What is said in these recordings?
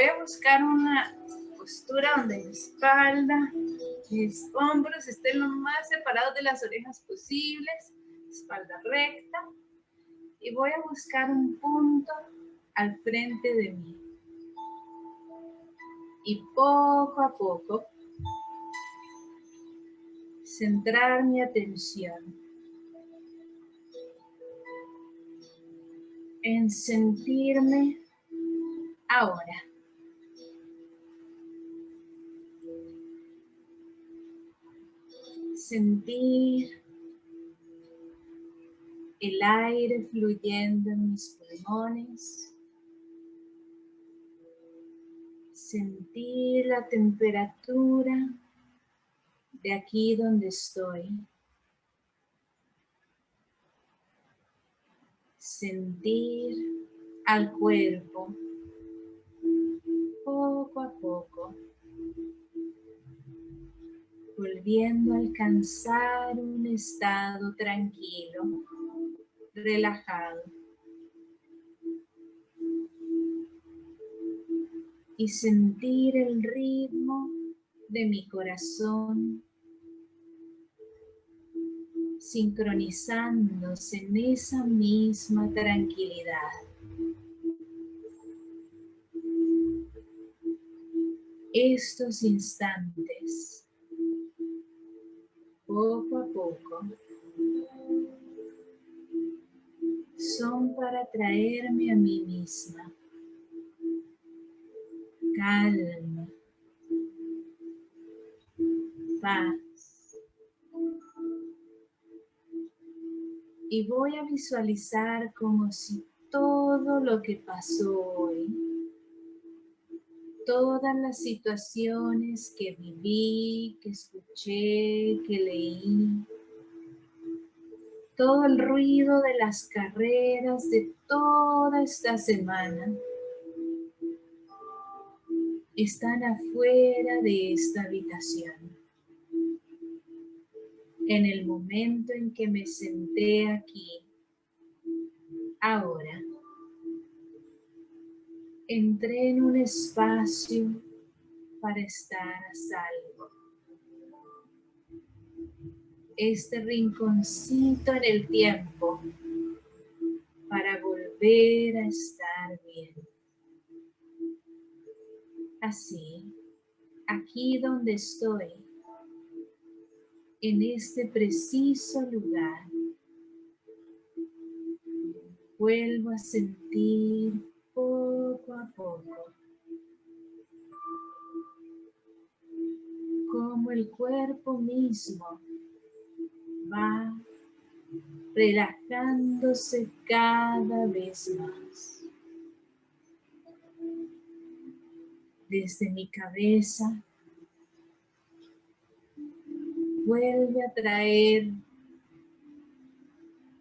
voy a buscar una postura donde mi espalda, mis hombros estén lo más separados de las orejas posibles, espalda recta, y voy a buscar un punto al frente de mí. Y poco a poco, centrar mi atención en sentirme ahora. Sentir el aire fluyendo en mis pulmones. Sentir la temperatura de aquí donde estoy. Sentir al cuerpo poco a poco, volviendo a alcanzar un estado tranquilo relajado. Y sentir el ritmo de mi corazón sincronizándose en esa misma tranquilidad. Estos instantes, poco a poco, son para traerme a mí misma. Calma. Paz. Y voy a visualizar como si todo lo que pasó hoy, todas las situaciones que viví, que escuché, que leí, todo el ruido de las carreras de toda esta semana están afuera de esta habitación. En el momento en que me senté aquí, ahora, entré en un espacio para estar a salvo este rinconcito en el tiempo para volver a estar bien. Así, aquí donde estoy, en este preciso lugar, vuelvo a sentir poco a poco como el cuerpo mismo va relajándose cada vez más. Desde mi cabeza vuelve a traer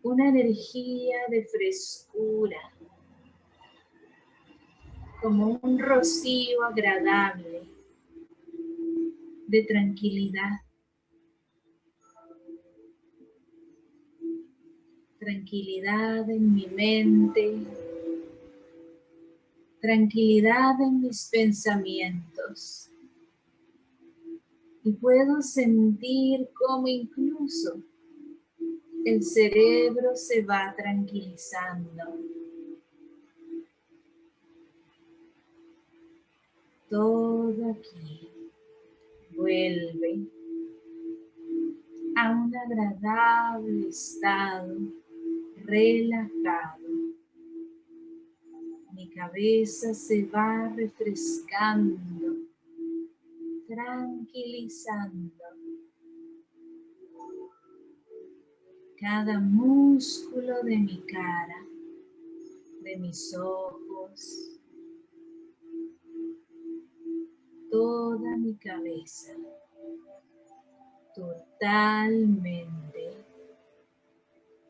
una energía de frescura, como un rocío agradable de tranquilidad. tranquilidad en mi mente, tranquilidad en mis pensamientos. Y puedo sentir cómo incluso el cerebro se va tranquilizando. Todo aquí vuelve a un agradable estado relajado. Mi cabeza se va refrescando, tranquilizando. Cada músculo de mi cara, de mis ojos, toda mi cabeza, totalmente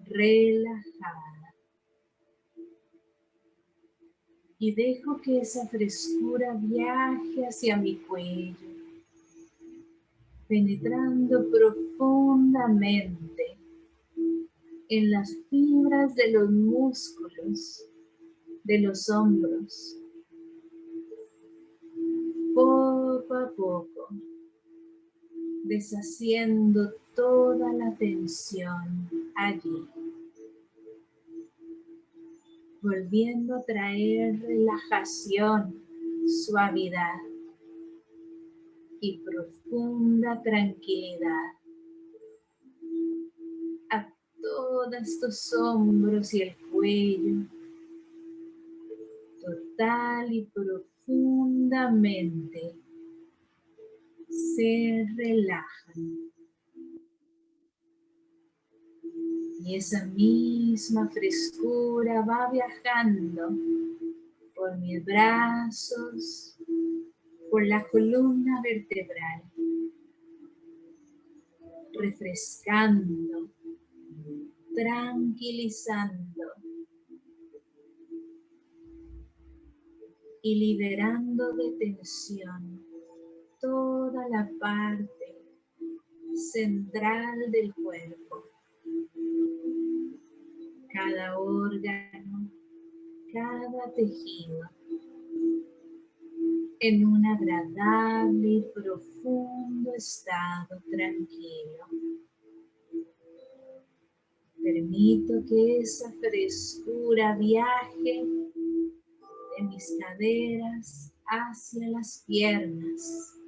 relajada. Y dejo que esa frescura viaje hacia mi cuello, penetrando profundamente en las fibras de los músculos de los hombros, deshaciendo toda la tensión allí. Volviendo a traer relajación, suavidad y profunda tranquilidad a todos tus hombros y el cuello, total y profundamente se relajan. Y esa misma frescura va viajando por mis brazos, por la columna vertebral, refrescando, tranquilizando y liberando de tensión toda la parte central del cuerpo. Cada órgano, cada tejido en un agradable y profundo estado tranquilo. Permito que esa frescura viaje de mis caderas hacia las piernas,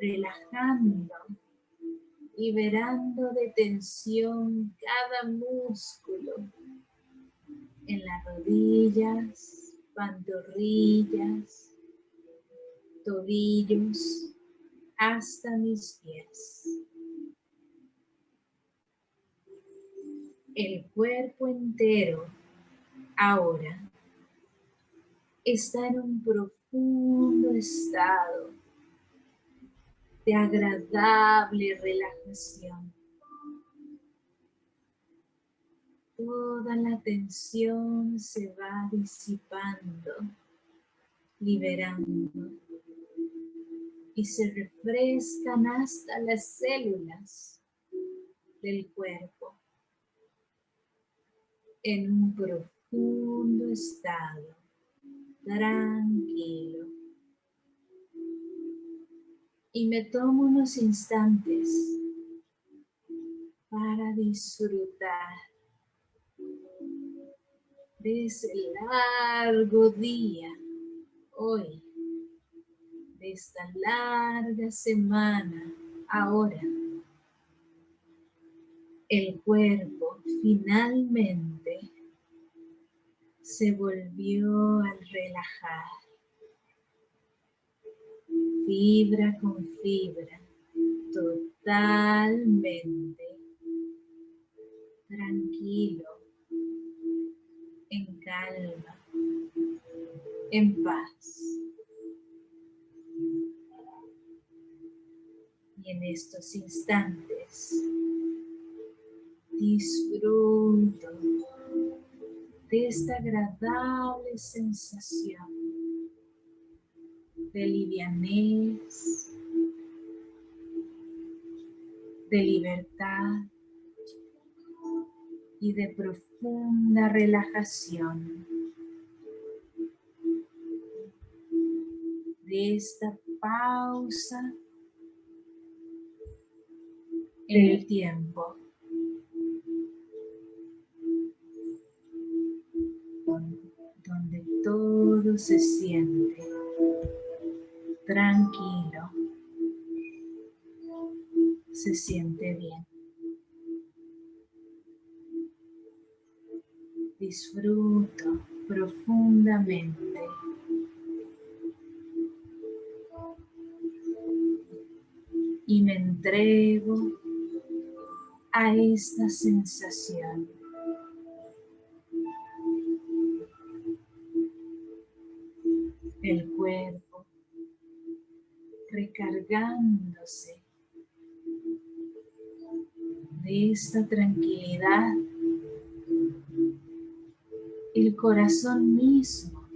relajando, liberando de tensión cada músculo en las rodillas, pantorrillas, tobillos, hasta mis pies. El cuerpo entero ahora está en un profundo estado de agradable relajación. Toda la tensión se va disipando, liberando y se refrescan hasta las células del cuerpo en un profundo estado tranquilo. Y me tomo unos instantes para disfrutar de ese largo día hoy, de esta larga semana ahora. El cuerpo finalmente se volvió al relajar. Fibra con fibra, totalmente tranquilo, en calma, en paz. Y en estos instantes disfruto de esta agradable sensación de livianez, de libertad y de profunda relajación. De esta pausa en el tiempo. donde todo se siente tranquilo, se siente bien. Disfruto profundamente y me entrego a esta sensación. el cuerpo, recargándose de esta tranquilidad, el corazón mismo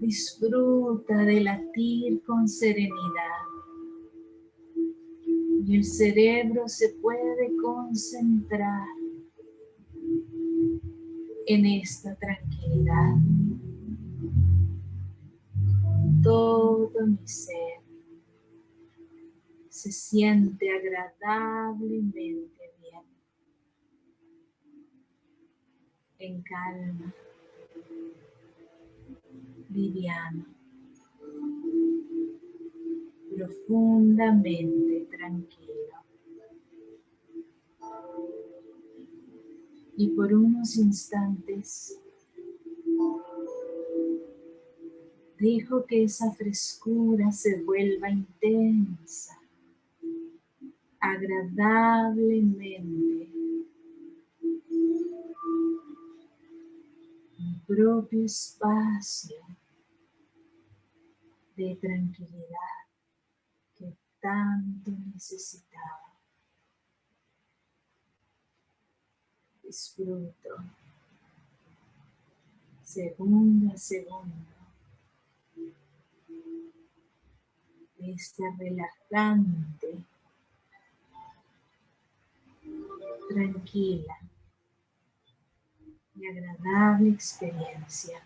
disfruta de latir con serenidad. Y el cerebro se puede concentrar en esta tranquilidad todo mi ser. Se siente agradablemente bien, en calma, liviano, profundamente tranquilo. Y por unos instantes dejo que esa frescura se vuelva intensa agradablemente. Mi propio espacio de tranquilidad que tanto necesitaba. Disfruto. Segundo a segundo de esta relajante tranquila y agradable experiencia.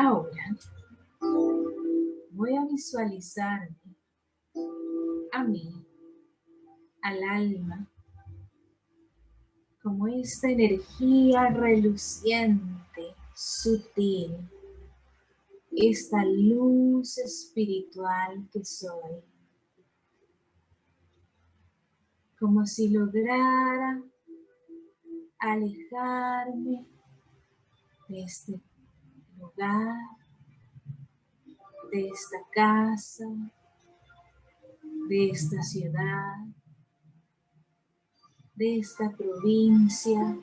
Ahora voy a visualizarme a mí, al alma, como esta energía reluciente, sutil, esta luz espiritual que soy. Como si lograra alejarme de este lugar, de esta casa, de esta ciudad, de esta provincia,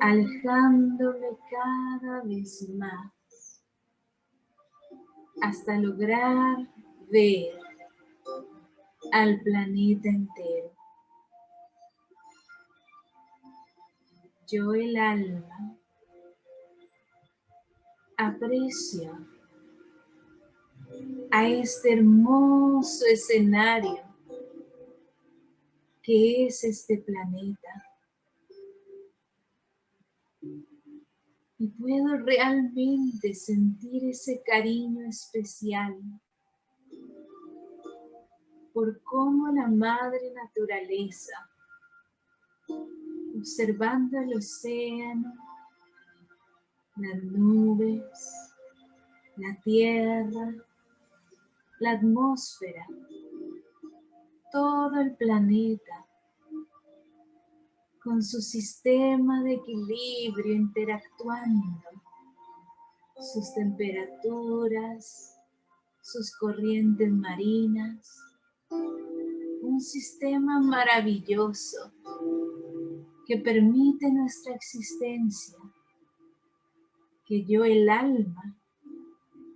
alejándome cada vez más hasta lograr ver al planeta entero. Yo el alma aprecio a este hermoso escenario que es este planeta. Y puedo realmente sentir ese cariño especial por cómo la madre naturaleza, observando el océano, las nubes, la tierra, la atmósfera, todo el planeta, con su sistema de equilibrio interactuando, sus temperaturas, sus corrientes marinas, un sistema maravilloso que permite nuestra existencia que yo el alma,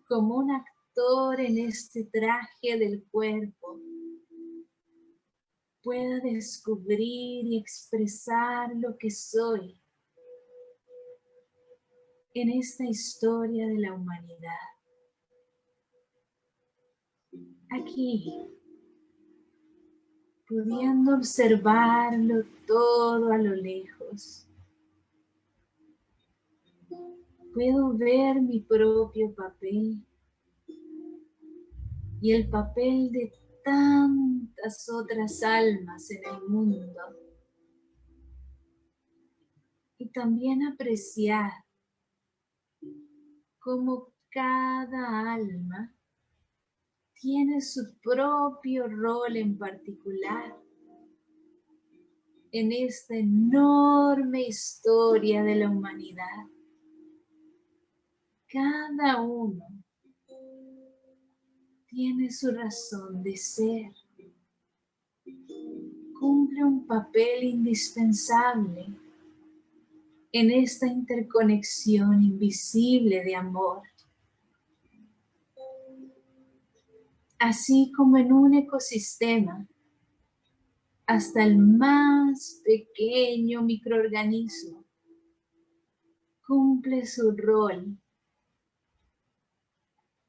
como un actor en este traje del cuerpo, pueda descubrir y expresar lo que soy en esta historia de la humanidad. Aquí, pudiendo observarlo todo a lo lejos, puedo ver mi propio papel y el papel de tantas otras almas en el mundo. Y también apreciar cómo cada alma tiene su propio rol en particular en esta enorme historia de la humanidad. Cada uno tiene su razón de ser. Cumple un papel indispensable en esta interconexión invisible de amor. Así como en un ecosistema, hasta el más pequeño microorganismo cumple su rol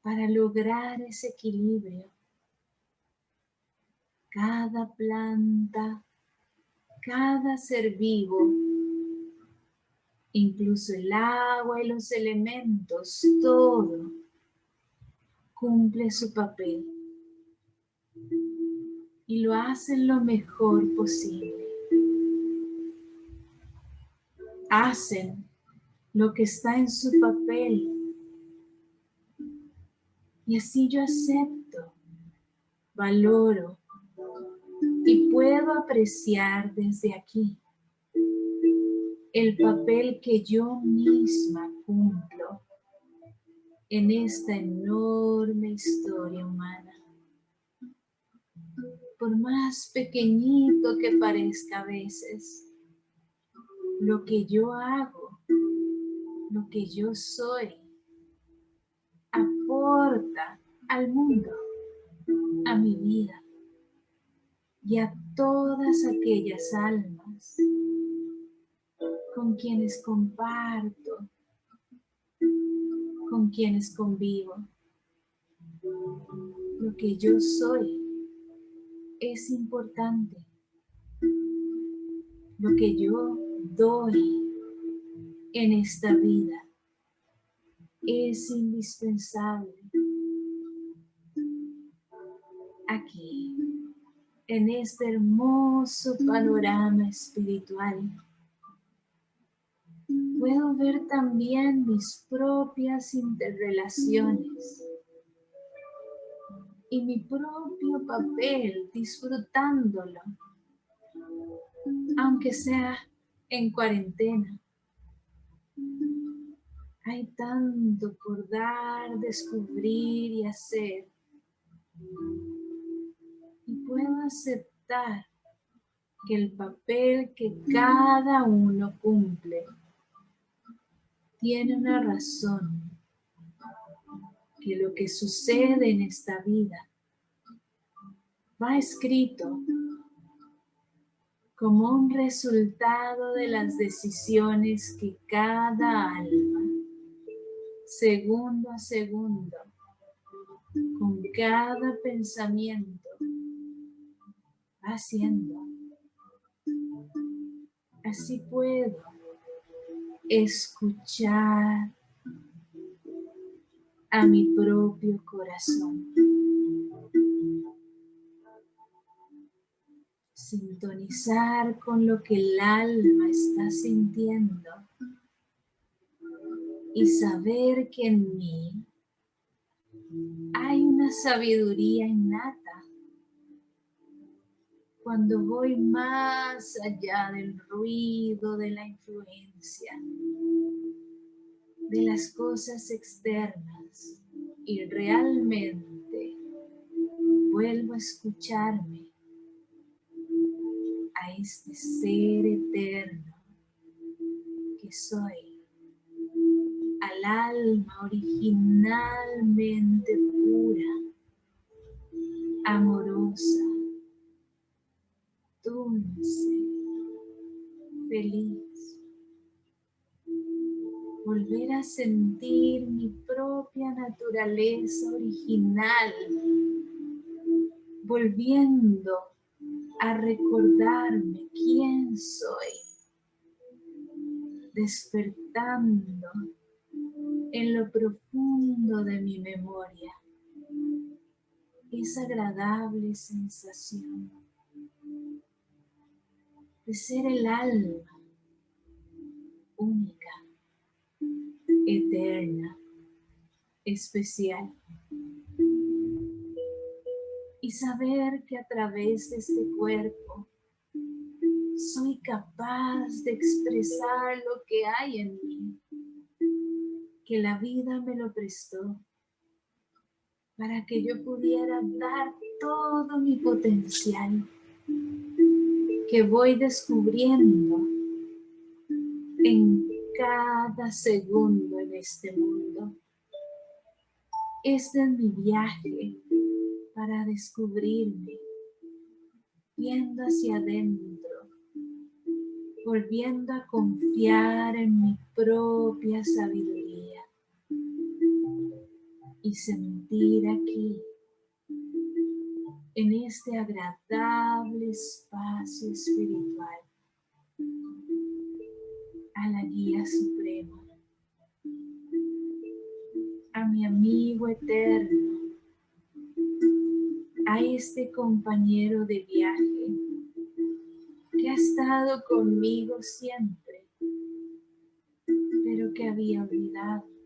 para lograr ese equilibrio. Cada planta, cada ser vivo, incluso el agua y los elementos, todo cumple su papel y lo hacen lo mejor posible. Hacen lo que está en su papel y así yo acepto, valoro y puedo apreciar desde aquí el papel que yo misma cumplo en esta enorme historia humana. Por más pequeñito que parezca a veces, lo que yo hago, lo que yo soy, aporta al mundo, a mi vida y a todas aquellas almas con quienes comparto, con quienes convivo. Lo que yo soy es importante. Lo que yo doy en esta vida es indispensable. Aquí, en este hermoso panorama espiritual, puedo ver también mis propias interrelaciones y mi propio papel disfrutándolo, aunque sea en cuarentena. Hay tanto por dar, descubrir y hacer. Y puedo aceptar que el papel que cada uno cumple tiene una razón, que lo que sucede en esta vida va escrito como un resultado de las decisiones que cada alma segundo a segundo, con cada pensamiento, haciendo. Así puedo escuchar a mi propio corazón. Sintonizar con lo que el alma está sintiendo y saber que en mí hay una sabiduría innata. Cuando voy más allá del ruido, de la influencia, de las cosas externas y realmente vuelvo a escucharme a este ser eterno que soy al alma originalmente pura, amorosa, dulce, feliz. Volver a sentir mi propia naturaleza original, volviendo a recordarme quién soy, despertando en lo profundo de mi memoria. esa agradable sensación de ser el alma única, eterna, especial. Y saber que a través de este cuerpo soy capaz de expresar lo que hay en mí, que la vida me lo prestó para que yo pudiera dar todo mi potencial que voy descubriendo en cada segundo en este mundo. Este es mi viaje para descubrirme, viendo hacia adentro, volviendo a confiar en mi propia sabiduría y sentir aquí en este agradable espacio espiritual a la guía suprema, a mi amigo eterno, a este compañero de viaje que ha estado conmigo siempre, pero que había olvidado.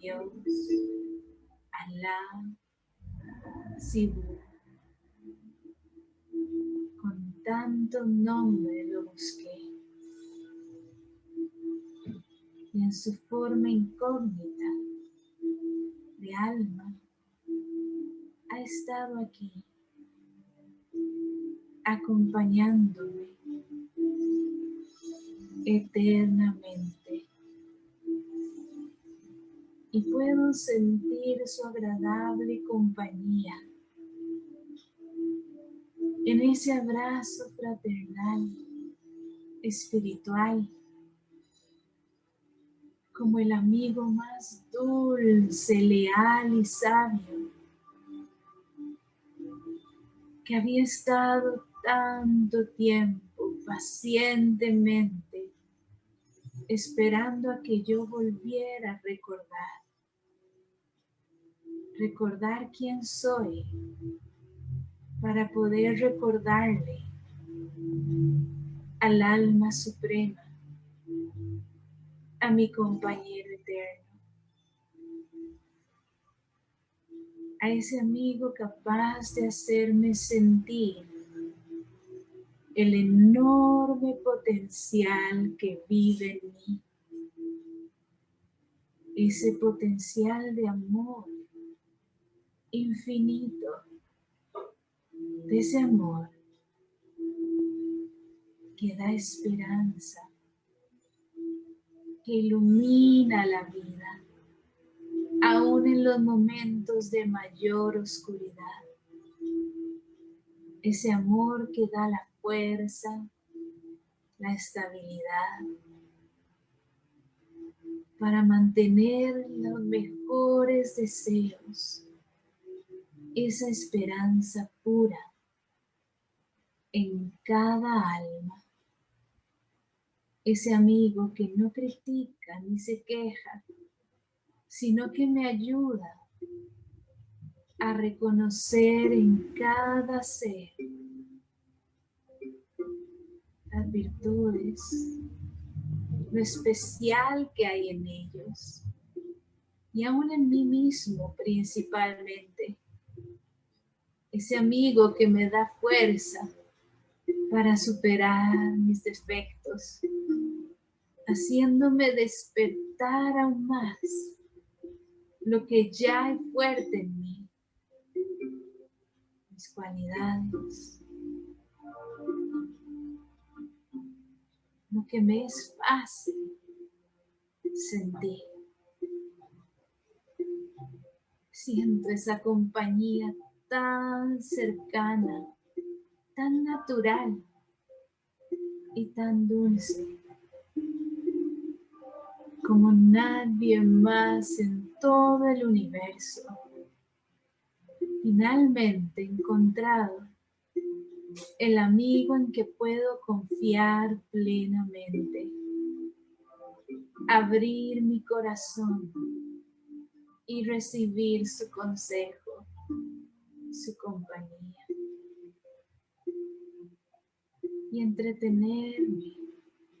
Dios, Alá, con tanto nombre lo busqué. Y en su forma incógnita de alma ha estado aquí, acompañándome eternamente y puedo sentir su agradable compañía en ese abrazo fraternal, espiritual, como el amigo más dulce, leal y sabio, que había estado tanto tiempo pacientemente esperando a que yo volviera a recordar. Recordar quién soy para poder recordarle al alma suprema, a mi compañero eterno, a ese amigo capaz de hacerme sentir el enorme potencial que vive en mí. Ese potencial de amor infinito de ese amor que da esperanza, que ilumina la vida, aún en los momentos de mayor oscuridad. Ese amor que da la fuerza, la estabilidad, para mantener los mejores deseos, esa esperanza pura en cada alma. Ese amigo que no critica ni se queja, sino que me ayuda a reconocer en cada ser las virtudes, lo especial que hay en ellos y aún en mí mismo principalmente. Ese amigo que me da fuerza para superar mis defectos, haciéndome despertar aún más lo que ya hay fuerte en mí, mis cualidades, lo que me es fácil sentir. Siento esa compañía tan cercana tan natural y tan dulce como nadie más en todo el universo. Finalmente encontrado el amigo en que puedo confiar plenamente. Abrir mi corazón y recibir su consejo, su compañía. Y entretenerme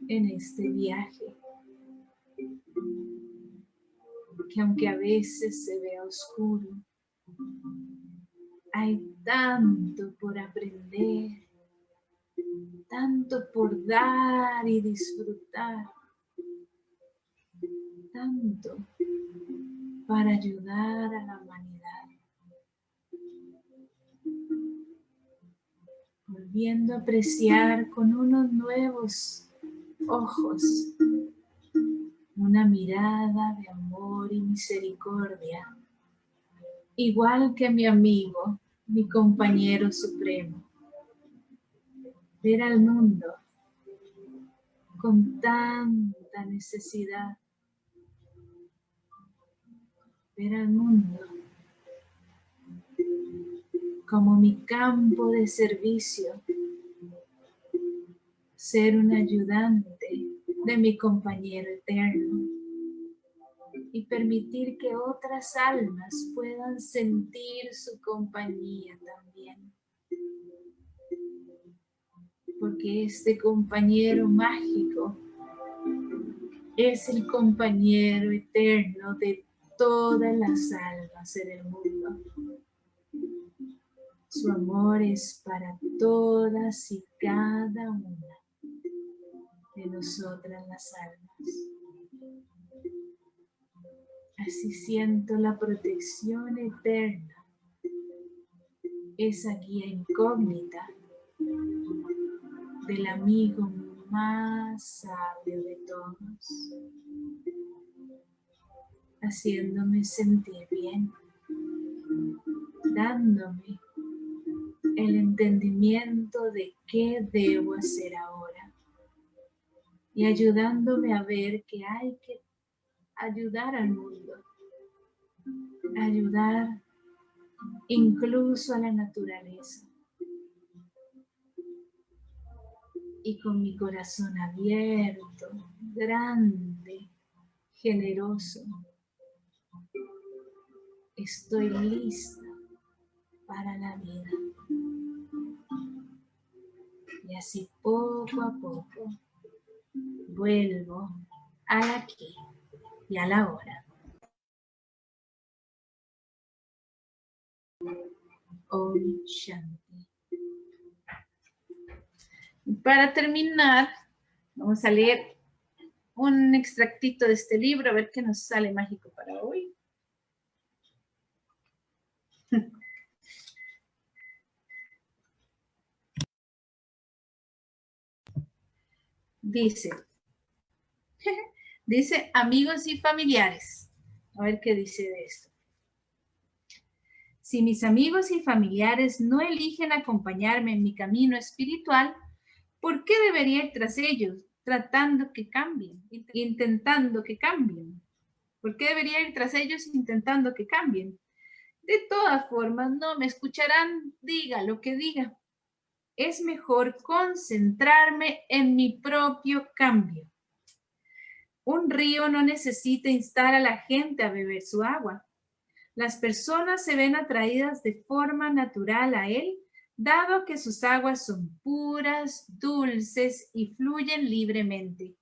en este viaje. Que aunque a veces se vea oscuro, hay tanto por aprender, tanto por dar y disfrutar, tanto para ayudar a la humanidad. Volviendo a apreciar con unos nuevos ojos una mirada de amor y misericordia, igual que mi amigo, mi compañero supremo. Ver al mundo con tanta necesidad ver al mundo como mi campo de servicio, ser un ayudante de mi compañero eterno y permitir que otras almas puedan sentir su compañía también. Porque este compañero mágico es el compañero eterno de todas las almas en el mundo. Su amor es para todas y cada una de nosotras las almas. Así siento la protección eterna, esa guía incógnita del amigo más sabio de todos haciéndome sentir bien, dándome el entendimiento de qué debo hacer ahora y ayudándome a ver que hay que ayudar al mundo, ayudar incluso a la naturaleza. Y con mi corazón abierto, grande, generoso, estoy lista para la vida. Y así poco a poco vuelvo al aquí y a la hora. Om Shanti. Para terminar, vamos a leer un extractito de este libro, a ver qué nos sale mágico para hoy. Dice, dice amigos y familiares. A ver qué dice de esto. Si mis amigos y familiares no eligen acompañarme en mi camino espiritual, ¿por qué debería ir tras ellos, tratando que cambien, intentando que cambien? ¿Por qué debería ir tras ellos intentando que cambien? De todas formas, no me escucharán, diga lo que diga es mejor concentrarme en mi propio cambio. Un río no necesita instar a la gente a beber su agua. Las personas se ven atraídas de forma natural a él, dado que sus aguas son puras, dulces y fluyen libremente.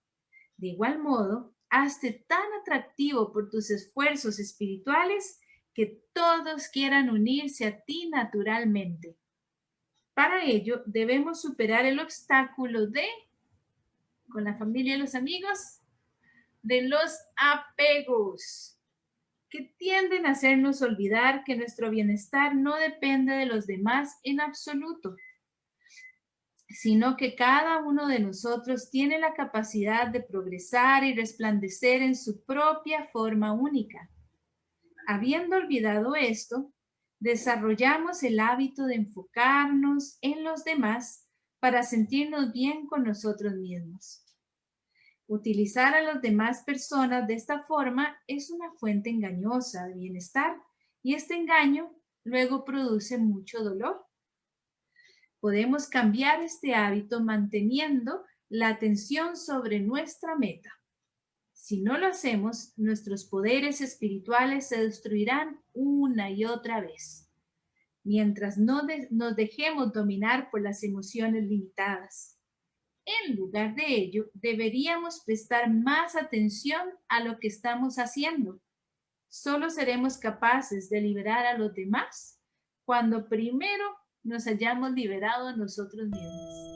De igual modo, hazte tan atractivo por tus esfuerzos espirituales que todos quieran unirse a ti naturalmente. Para ello, debemos superar el obstáculo de, con la familia y los amigos, de los apegos, que tienden a hacernos olvidar que nuestro bienestar no depende de los demás en absoluto, sino que cada uno de nosotros tiene la capacidad de progresar y resplandecer en su propia forma única. Habiendo olvidado esto, desarrollamos el hábito de enfocarnos en los demás para sentirnos bien con nosotros mismos. Utilizar a las demás personas de esta forma es una fuente engañosa de bienestar y este engaño luego produce mucho dolor. Podemos cambiar este hábito manteniendo la atención sobre nuestra meta. Si no lo hacemos, nuestros poderes espirituales se destruirán una y otra vez, mientras no nos dejemos dominar por las emociones limitadas. En lugar de ello, deberíamos prestar más atención a lo que estamos haciendo. Solo seremos capaces de liberar a los demás cuando primero nos hayamos liberado a nosotros mismos.